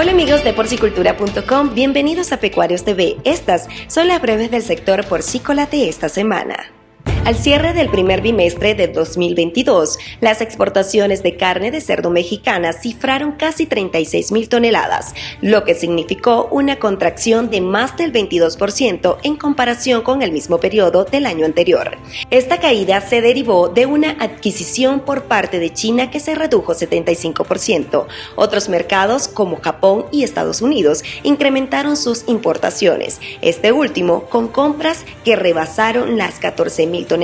Hola amigos de porcicultura.com, bienvenidos a Pecuarios TV. Estas son las breves del sector porcícola de esta semana. Al cierre del primer bimestre de 2022, las exportaciones de carne de cerdo mexicana cifraron casi 36 mil toneladas, lo que significó una contracción de más del 22% en comparación con el mismo periodo del año anterior. Esta caída se derivó de una adquisición por parte de China que se redujo 75%. Otros mercados como Japón y Estados Unidos incrementaron sus importaciones, este último con compras que rebasaron las 14 mil toneladas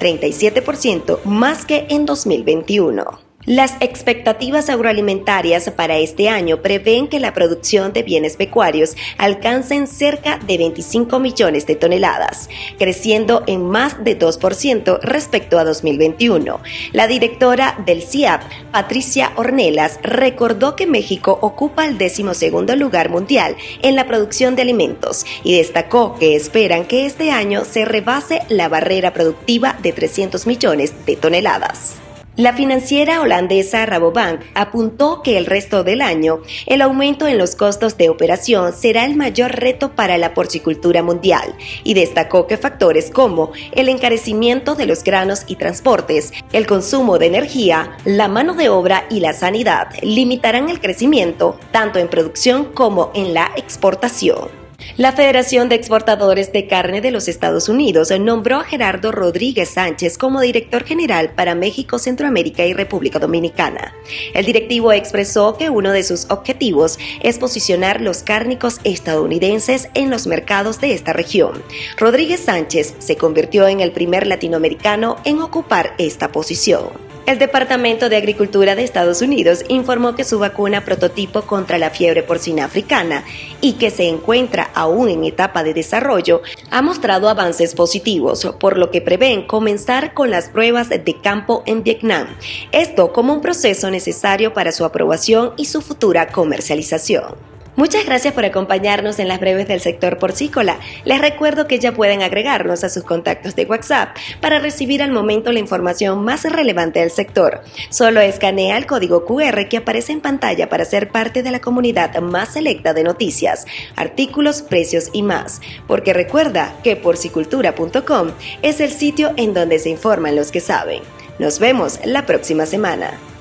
37% más que en 2021. Las expectativas agroalimentarias para este año prevén que la producción de bienes pecuarios alcance cerca de 25 millones de toneladas, creciendo en más de 2% respecto a 2021. La directora del CIAP, Patricia Ornelas, recordó que México ocupa el decimosegundo lugar mundial en la producción de alimentos y destacó que esperan que este año se rebase la barrera productiva de 300 millones de toneladas. La financiera holandesa Rabobank apuntó que el resto del año el aumento en los costos de operación será el mayor reto para la porcicultura mundial y destacó que factores como el encarecimiento de los granos y transportes, el consumo de energía, la mano de obra y la sanidad limitarán el crecimiento tanto en producción como en la exportación. La Federación de Exportadores de Carne de los Estados Unidos nombró a Gerardo Rodríguez Sánchez como director general para México, Centroamérica y República Dominicana. El directivo expresó que uno de sus objetivos es posicionar los cárnicos estadounidenses en los mercados de esta región. Rodríguez Sánchez se convirtió en el primer latinoamericano en ocupar esta posición. El Departamento de Agricultura de Estados Unidos informó que su vacuna prototipo contra la fiebre porcina africana y que se encuentra aún en etapa de desarrollo ha mostrado avances positivos, por lo que prevén comenzar con las pruebas de campo en Vietnam. Esto como un proceso necesario para su aprobación y su futura comercialización. Muchas gracias por acompañarnos en las breves del sector porcícola. Les recuerdo que ya pueden agregarnos a sus contactos de WhatsApp para recibir al momento la información más relevante del sector. Solo escanea el código QR que aparece en pantalla para ser parte de la comunidad más selecta de noticias, artículos, precios y más. Porque recuerda que porcicultura.com es el sitio en donde se informan los que saben. Nos vemos la próxima semana.